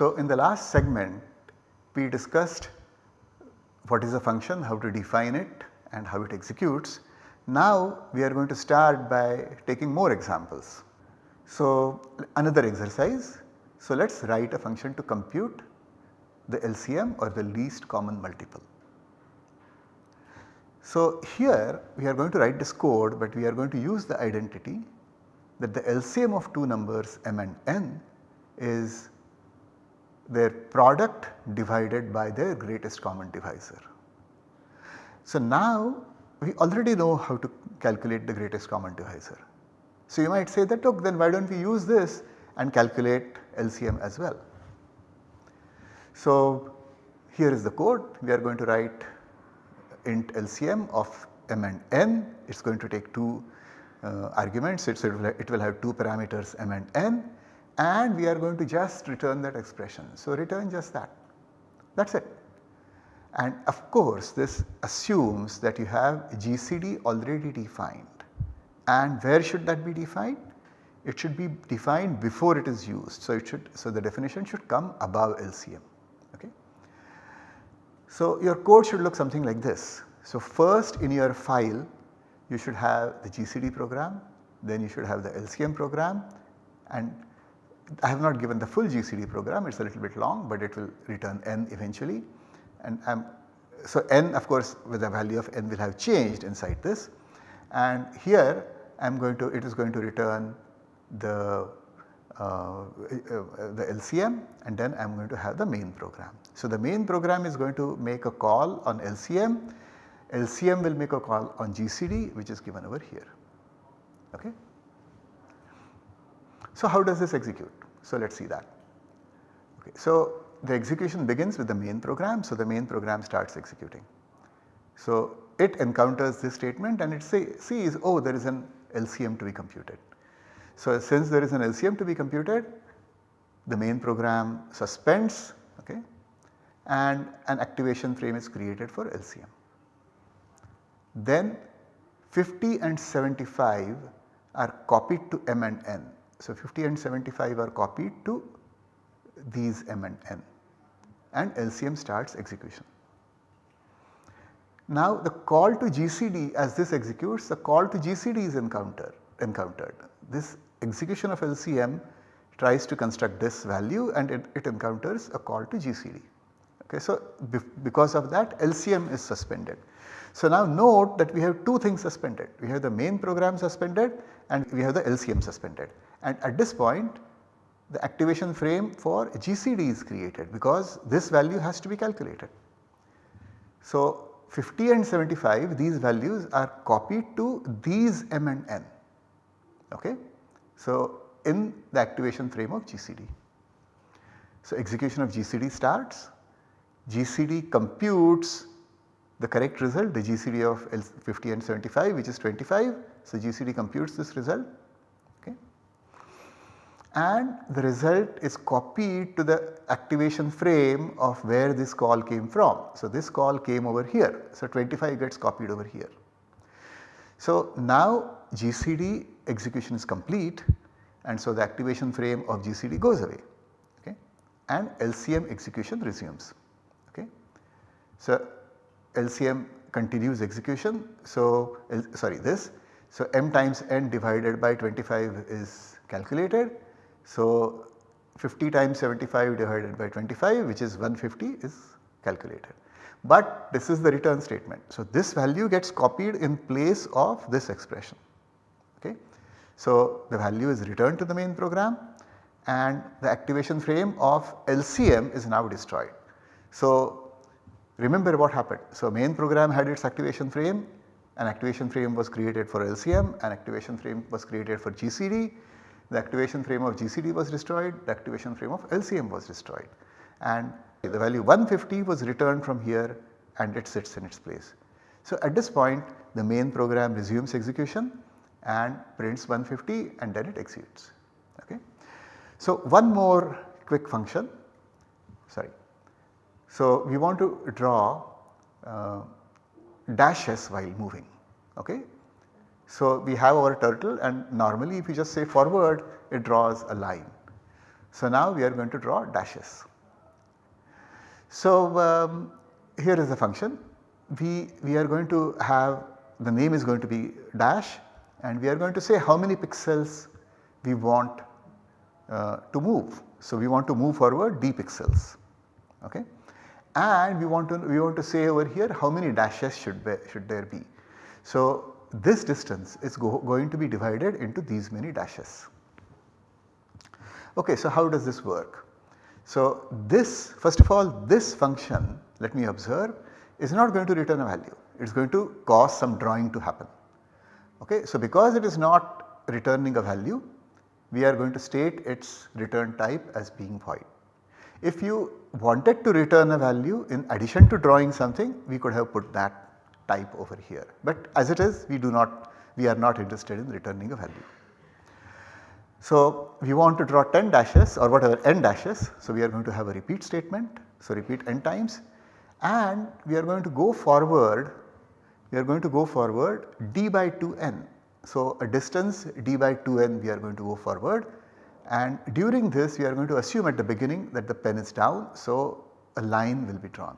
So in the last segment we discussed what is a function, how to define it and how it executes. Now we are going to start by taking more examples. So another exercise. So let us write a function to compute the LCM or the least common multiple. So here we are going to write this code but we are going to use the identity that the LCM of two numbers m and n is their product divided by their greatest common divisor. So now we already know how to calculate the greatest common divisor. So you might say that look then why do not we use this and calculate LCM as well. So here is the code we are going to write int LCM of m and n it is going to take 2 uh, arguments it, it will have 2 parameters m and n and we are going to just return that expression. So return just that that is it. And of course this assumes that you have GCD already defined and where should that be defined? It should be defined before it is used. So it should so the definition should come above LCM. Okay. So your code should look something like this. So first in your file you should have the GCD program, then you should have the LCM program and I have not given the full GCD program it is a little bit long but it will return n eventually and I'm, so n of course with the value of n will have changed inside this and here I am going to it is going to return the uh, uh, the LCM and then I am going to have the main program. So the main program is going to make a call on LCM, LCM will make a call on GCD which is given over here. Okay. So how does this execute? So let us see that. Okay. So the execution begins with the main program. So the main program starts executing. So it encounters this statement and it say, sees oh there is an LCM to be computed. So since there is an LCM to be computed the main program suspends okay, and an activation frame is created for LCM. Then 50 and 75 are copied to m and n. So 50 and 75 are copied to these m and n and LCM starts execution. Now the call to GCD as this executes the call to GCD is encounter, encountered. This execution of LCM tries to construct this value and it, it encounters a call to GCD. Okay, so because of that LCM is suspended. So now note that we have two things suspended. We have the main program suspended and we have the LCM suspended. And at this point the activation frame for GCD is created because this value has to be calculated. So 50 and 75 these values are copied to these m and n okay. So in the activation frame of GCD. So execution of GCD starts, GCD computes the correct result the GCD of 50 and 75 which is 25. So GCD computes this result and the result is copied to the activation frame of where this call came from. So, this call came over here. So, 25 gets copied over here. So, now GCD execution is complete and so the activation frame of GCD goes away okay, and LCM execution resumes. Okay. So, LCM continues execution. So, sorry this. So, m times n divided by 25 is calculated so 50 times 75 divided by 25 which is 150 is calculated. But this is the return statement. So this value gets copied in place of this expression. Okay. So the value is returned to the main program and the activation frame of LCM is now destroyed. So remember what happened. So main program had its activation frame, an activation frame was created for LCM, an activation frame was created for GCD the activation frame of GCD was destroyed, the activation frame of LCM was destroyed and the value 150 was returned from here and it sits in its place. So at this point the main program resumes execution and prints 150 and then it executes. Okay. So one more quick function, sorry. So we want to draw uh, dashes while moving. Okay. So we have our turtle and normally if you just say forward it draws a line. So now we are going to draw dashes. So um, here is the function. We, we are going to have the name is going to be dash and we are going to say how many pixels we want uh, to move. So we want to move forward d pixels okay and we want to we want to say over here how many dashes should be, should there be. So this distance is go, going to be divided into these many dashes. Okay, so how does this work? So this first of all this function let me observe is not going to return a value it is going to cause some drawing to happen. Okay, so because it is not returning a value we are going to state its return type as being void. If you wanted to return a value in addition to drawing something we could have put that type over here but as it is we do not we are not interested in returning a value. So we want to draw 10 dashes or whatever n dashes so we are going to have a repeat statement so repeat n times and we are going to go forward we are going to go forward d by 2n. So a distance d by 2n we are going to go forward and during this we are going to assume at the beginning that the pen is down. So a line will be drawn.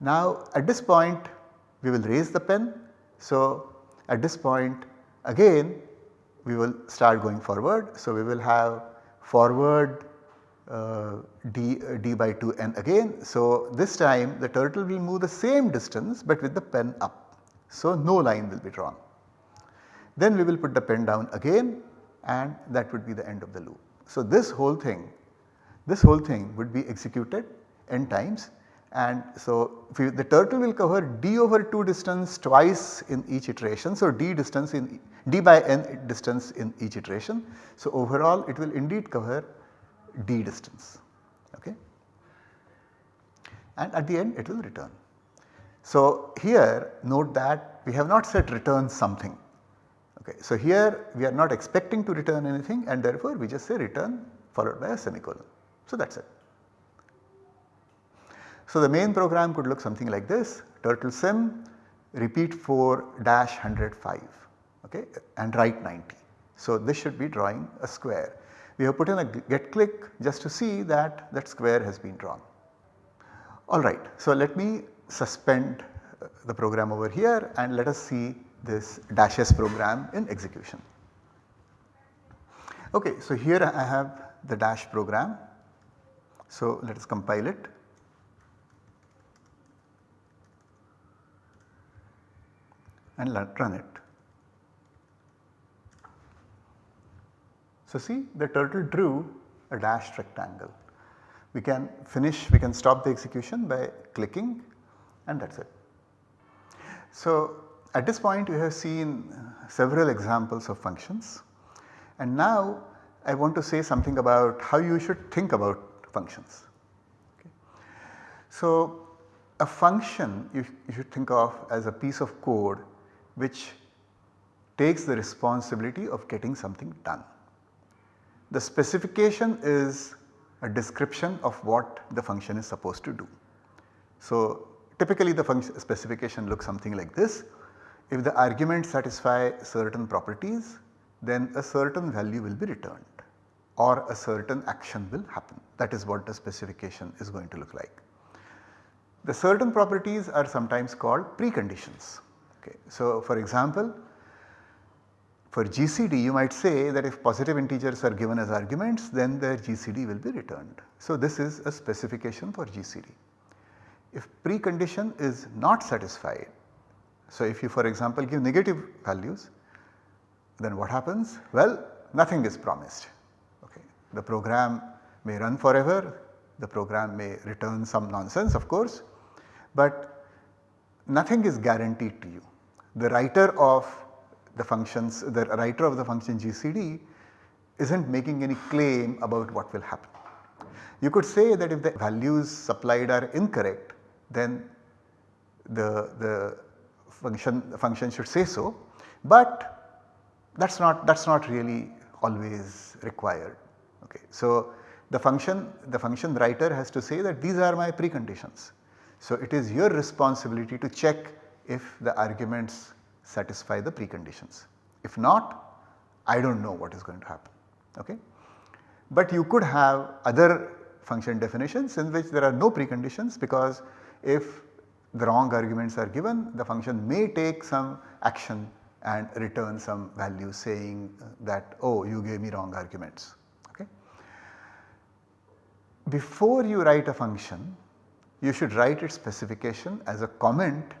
Now at this point we will raise the pen. So at this point again we will start going forward. So we will have forward uh, d, uh, d by 2 n again. So this time the turtle will move the same distance but with the pen up. So no line will be drawn. Then we will put the pen down again and that would be the end of the loop. So this whole thing, this whole thing would be executed n times and so the turtle will cover d over 2 distance twice in each iteration. So d distance in d by n distance in each iteration. So overall it will indeed cover d distance okay and at the end it will return. So here note that we have not said return something Okay. So here we are not expecting to return anything and therefore we just say return followed by a semicolon. So that is it. So the main program could look something like this turtle sim repeat 4 dash 105 okay, and right 90. So this should be drawing a square. We have put in a get click just to see that that square has been drawn. Alright, so let me suspend uh, the program over here and let us see this dashes program in execution. Okay, so here I have the dash program. So let us compile it. And let run it. So see the turtle drew a dashed rectangle. We can finish, we can stop the execution by clicking and that is it. So at this point we have seen several examples of functions and now I want to say something about how you should think about functions. Okay. So a function you, you should think of as a piece of code which takes the responsibility of getting something done. The specification is a description of what the function is supposed to do. So typically the function specification looks something like this if the arguments satisfy certain properties then a certain value will be returned or a certain action will happen that is what the specification is going to look like. The certain properties are sometimes called preconditions. Okay. So for example for GCD you might say that if positive integers are given as arguments then their GCD will be returned. So this is a specification for GCD. If precondition is not satisfied so, if you for example give negative values then what happens? Well nothing is promised. Okay. The program may run forever, the program may return some nonsense of course, but nothing is guaranteed to you. The writer of the functions, the writer of the function GCD is not making any claim about what will happen. You could say that if the values supplied are incorrect then the, the function function should say so, but that is not that is not really always required. Okay. So the function the function writer has to say that these are my preconditions. So it is your responsibility to check if the arguments satisfy the preconditions. If not I do not know what is going to happen. Okay. But you could have other function definitions in which there are no preconditions because if the wrong arguments are given the function may take some action and return some value saying that oh you gave me wrong arguments. Okay. Before you write a function you should write its specification as a comment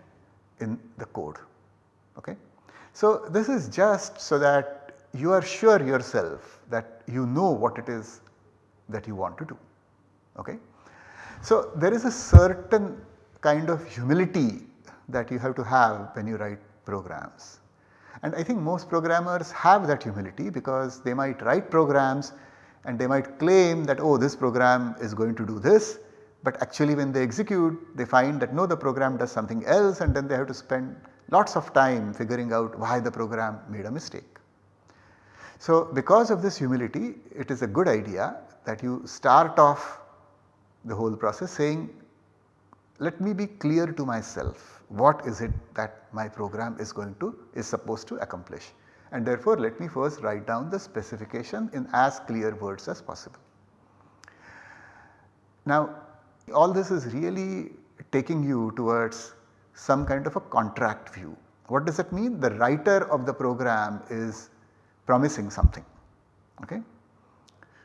in the code. Okay. So this is just so that you are sure yourself that you know what it is that you want to do. Okay. So there is a certain kind of humility that you have to have when you write programs. And I think most programmers have that humility because they might write programs and they might claim that oh this program is going to do this but actually when they execute they find that no the program does something else and then they have to spend lots of time figuring out why the program made a mistake. So because of this humility it is a good idea that you start off the whole process saying let me be clear to myself what is it that my program is going to is supposed to accomplish and therefore let me first write down the specification in as clear words as possible. Now all this is really taking you towards some kind of a contract view. What does that mean? The writer of the program is promising something. Okay?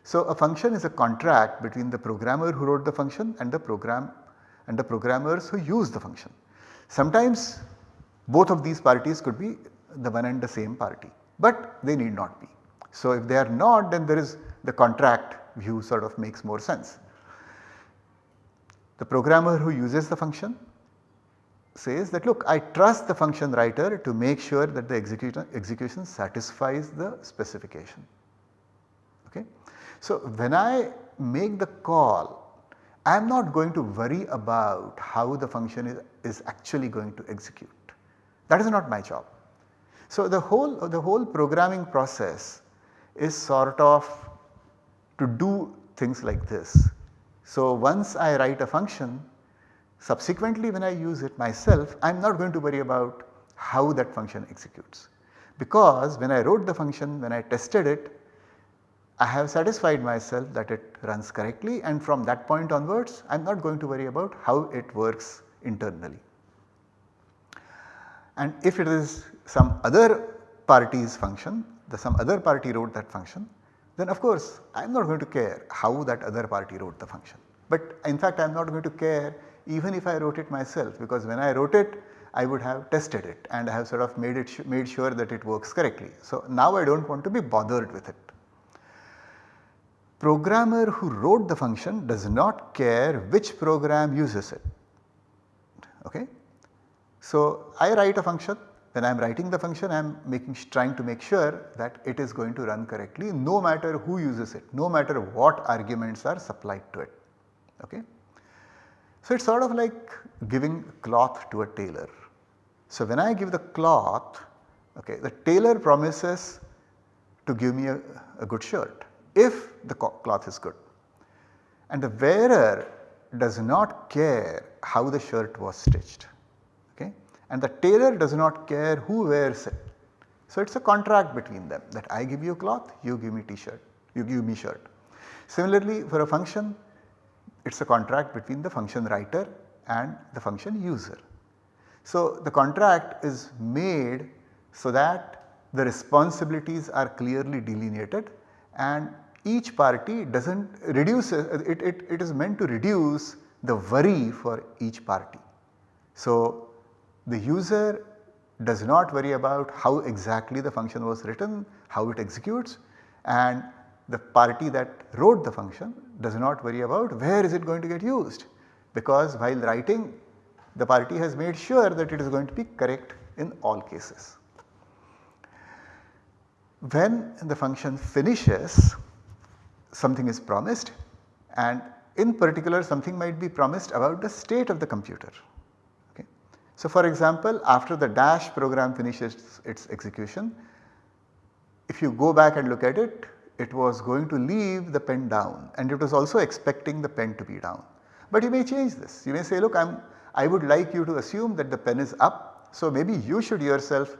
So a function is a contract between the programmer who wrote the function and the program and the programmers who use the function. Sometimes both of these parties could be the one and the same party, but they need not be. So if they are not then there is the contract view sort of makes more sense. The programmer who uses the function says that look I trust the function writer to make sure that the execution, execution satisfies the specification. Okay. So when I make the call I am not going to worry about how the function is, is actually going to execute. That is not my job. So the whole the whole programming process is sort of to do things like this. So once I write a function subsequently when I use it myself I am not going to worry about how that function executes. Because when I wrote the function when I tested it I have satisfied myself that it runs correctly and from that point onwards I am not going to worry about how it works internally. And if it is some other party's function, the some other party wrote that function, then of course I am not going to care how that other party wrote the function. But in fact I am not going to care even if I wrote it myself because when I wrote it I would have tested it and I have sort of made it made sure that it works correctly. So now I do not want to be bothered with it. Programmer who wrote the function does not care which program uses it. Okay? So I write a function when I am writing the function I am making trying to make sure that it is going to run correctly no matter who uses it, no matter what arguments are supplied to it. Okay. So it is sort of like giving cloth to a tailor. So when I give the cloth, okay, the tailor promises to give me a, a good shirt if the cloth is good and the wearer does not care how the shirt was stitched and the tailor does not care who wears it. So it is a contract between them that I give you cloth, you give me t-shirt, you give me shirt. Similarly for a function it is a contract between the function writer and the function user. So the contract is made so that the responsibilities are clearly delineated and each party does not reduce it, it, it is meant to reduce the worry for each party. So the user does not worry about how exactly the function was written, how it executes and the party that wrote the function does not worry about where is it going to get used because while writing the party has made sure that it is going to be correct in all cases. When the function finishes something is promised and in particular something might be promised about the state of the computer. So for example after the dash program finishes its execution if you go back and look at it it was going to leave the pen down and it was also expecting the pen to be down. But you may change this you may say look I am I would like you to assume that the pen is up so maybe you should yourself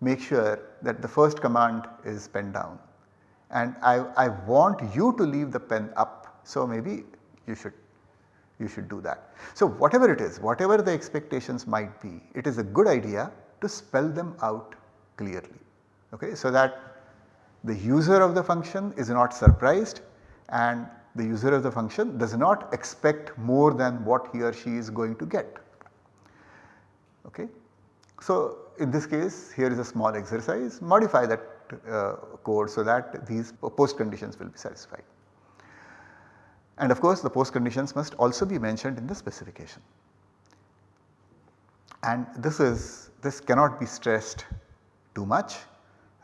make sure that the first command is pen down and I, I want you to leave the pen up. So, maybe you should you should do that. So, whatever it is, whatever the expectations might be, it is a good idea to spell them out clearly. Okay, so that the user of the function is not surprised and the user of the function does not expect more than what he or she is going to get. Okay. So, in this case here is a small exercise modify that uh, code so that these post conditions will be satisfied. And of course the post conditions must also be mentioned in the specification. And this is this cannot be stressed too much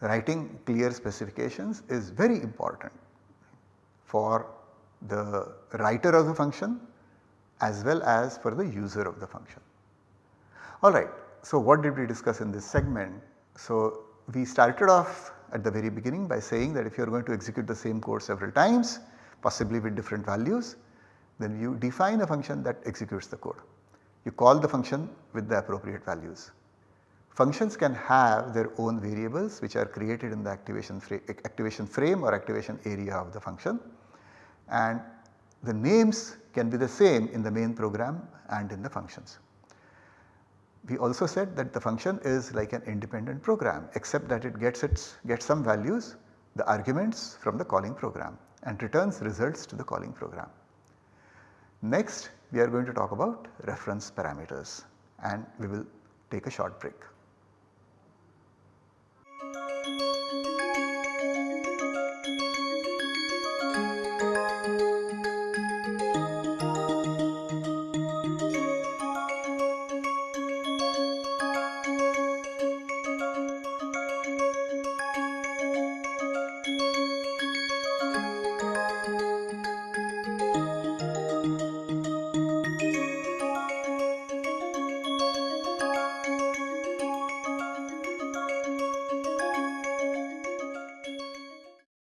writing clear specifications is very important for the writer of the function as well as for the user of the function. Alright, so what did we discuss in this segment? So we started off at the very beginning by saying that if you are going to execute the same code several times possibly with different values then you define a function that executes the code. You call the function with the appropriate values. Functions can have their own variables which are created in the activation, fra activation frame or activation area of the function and the names can be the same in the main program and in the functions. We also said that the function is like an independent program except that it gets its gets some values the arguments from the calling program and returns results to the calling program. Next we are going to talk about reference parameters and we will take a short break.